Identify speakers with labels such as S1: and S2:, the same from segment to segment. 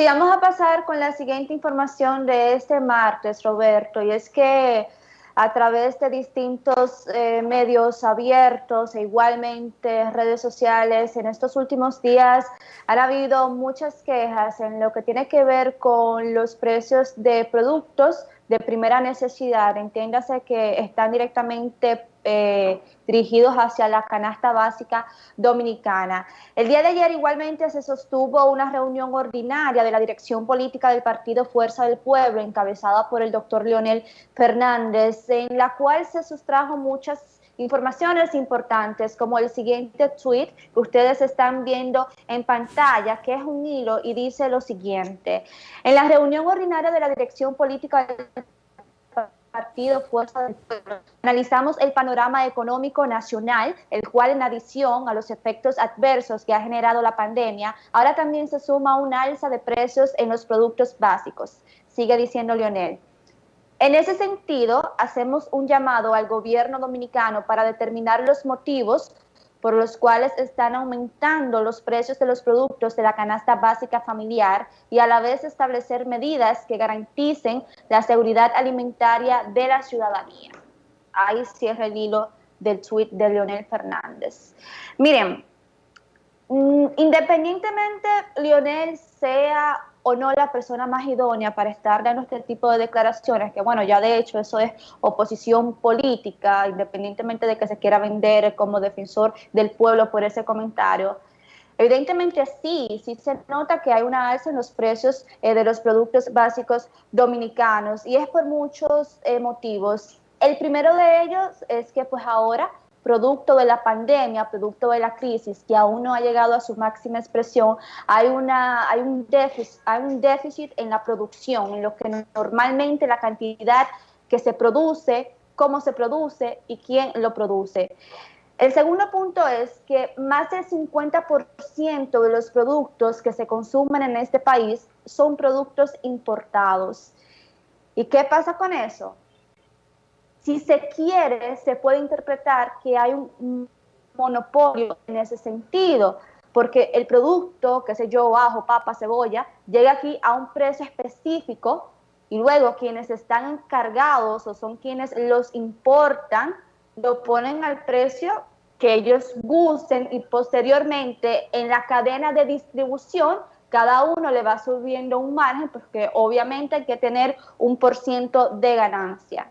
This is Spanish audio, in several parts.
S1: Sí, vamos a pasar con la siguiente información de este martes, Roberto, y es que a través de distintos eh, medios abiertos e igualmente redes sociales. En estos últimos días han habido muchas quejas en lo que tiene que ver con los precios de productos de primera necesidad. Entiéndase que están directamente eh, dirigidos hacia la canasta básica dominicana. El día de ayer igualmente se sostuvo una reunión ordinaria de la dirección política del partido Fuerza del Pueblo, encabezada por el doctor Leonel Fernández, en la cual se sustrajo muchas informaciones importantes como el siguiente tweet que ustedes están viendo en pantalla, que es un hilo y dice lo siguiente. En la reunión ordinaria de la dirección política del Partido Fuerza del Pueblo. Analizamos el panorama económico nacional, el cual en adición a los efectos adversos que ha generado la pandemia, ahora también se suma un alza de precios en los productos básicos. Sigue diciendo Leonel. En ese sentido, hacemos un llamado al gobierno dominicano para determinar los motivos por los cuales están aumentando los precios de los productos de la canasta básica familiar y a la vez establecer medidas que garanticen la seguridad alimentaria de la ciudadanía. Ahí cierra el hilo del tuit de Leonel Fernández. Miren, mm, independientemente Leonel sea o no la persona más idónea para estar dando este tipo de declaraciones, que bueno, ya de hecho eso es oposición política, independientemente de que se quiera vender como defensor del pueblo por ese comentario. Evidentemente sí, sí se nota que hay una alza en los precios eh, de los productos básicos dominicanos y es por muchos eh, motivos. El primero de ellos es que pues ahora producto de la pandemia, producto de la crisis que aún no ha llegado a su máxima expresión, hay, una, hay, un, déficit, hay un déficit en la producción, en lo que normalmente la cantidad que se produce, cómo se produce y quién lo produce. El segundo punto es que más del 50% de los productos que se consumen en este país son productos importados. ¿Y qué pasa con eso? Si se quiere, se puede interpretar que hay un monopolio en ese sentido, porque el producto, qué sé yo, ajo, papa, cebolla, llega aquí a un precio específico y luego quienes están encargados o son quienes los importan, lo ponen al precio que ellos gusten y posteriormente en la cadena de distribución cada uno le va subiendo un margen porque obviamente hay que tener un por ciento de ganancia.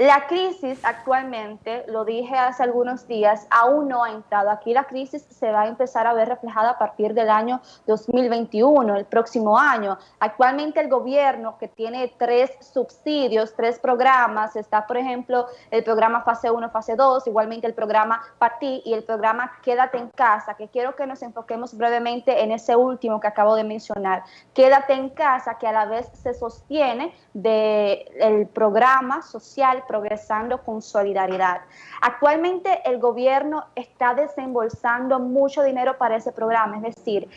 S1: La crisis actualmente, lo dije hace algunos días, aún no ha entrado. Aquí la crisis se va a empezar a ver reflejada a partir del año 2021, el próximo año. Actualmente el gobierno que tiene tres subsidios, tres programas, está por ejemplo el programa fase 1, fase 2, igualmente el programa PATI y el programa Quédate en casa, que quiero que nos enfoquemos brevemente en ese último que acabo de mencionar. Quédate en casa, que a la vez se sostiene del programa social progresando con solidaridad. Actualmente el gobierno está desembolsando mucho dinero para ese programa, es decir,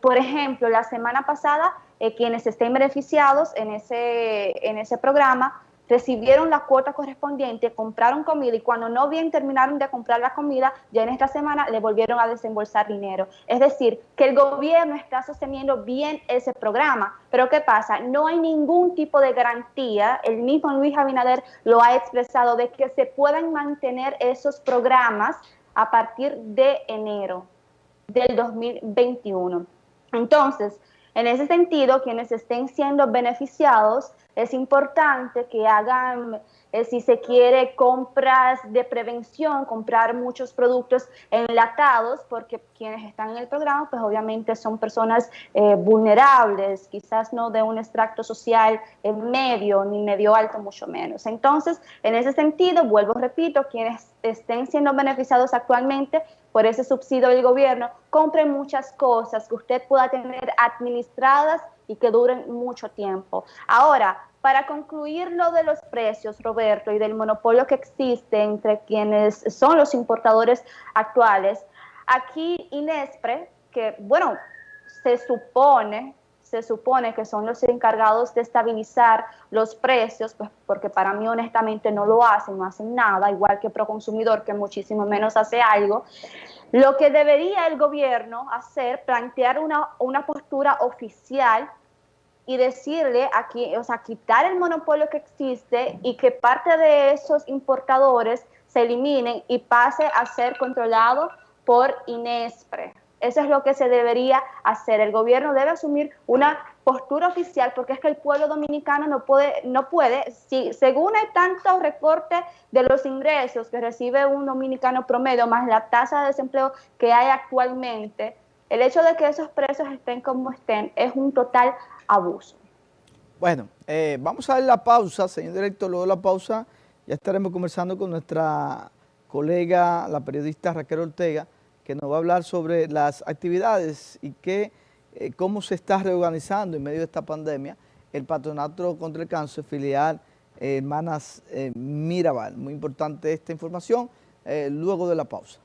S1: por ejemplo, la semana pasada eh, quienes estén beneficiados en ese, en ese programa recibieron la cuota correspondiente, compraron comida y cuando no bien terminaron de comprar la comida, ya en esta semana le volvieron a desembolsar dinero. Es decir, que el gobierno está sosteniendo bien ese programa. Pero ¿qué pasa? No hay ningún tipo de garantía, el mismo Luis Abinader lo ha expresado, de que se puedan mantener esos programas a partir de enero del 2021. Entonces, en ese sentido, quienes estén siendo beneficiados, es importante que hagan, eh, si se quiere, compras de prevención, comprar muchos productos enlatados, porque quienes están en el programa, pues obviamente son personas eh, vulnerables, quizás no de un extracto social medio ni medio alto, mucho menos. Entonces, en ese sentido, vuelvo, repito, quienes estén siendo beneficiados actualmente por ese subsidio del gobierno, compren muchas cosas que usted pueda tener administradas y que duren mucho tiempo. Ahora, para concluir lo de los precios, Roberto, y del monopolio que existe entre quienes son los importadores actuales, aquí Inespre, que bueno, se supone se supone que son los encargados de estabilizar los precios, pues porque para mí honestamente no lo hacen, no hacen nada, igual que Proconsumidor, que muchísimo menos hace algo. Lo que debería el gobierno hacer, plantear una, una postura oficial y decirle aquí, o sea, quitar el monopolio que existe y que parte de esos importadores se eliminen y pase a ser controlado por INESPRE. Eso es lo que se debería hacer. El gobierno debe asumir una postura oficial porque es que el pueblo dominicano no puede, no puede, si según hay tantos recortes de los ingresos que recibe un dominicano promedio más la tasa de desempleo que hay actualmente, el hecho de que esos precios estén como estén es un total abuso.
S2: Bueno, eh, vamos a ver la pausa, señor director, luego de la pausa ya estaremos conversando con nuestra colega, la periodista Raquel Ortega, que nos va a hablar sobre las actividades y qué, eh, cómo se está reorganizando en medio de esta pandemia el Patronato contra el Cáncer filial eh, Hermanas eh, Mirabal. Muy importante esta información luego de la pausa.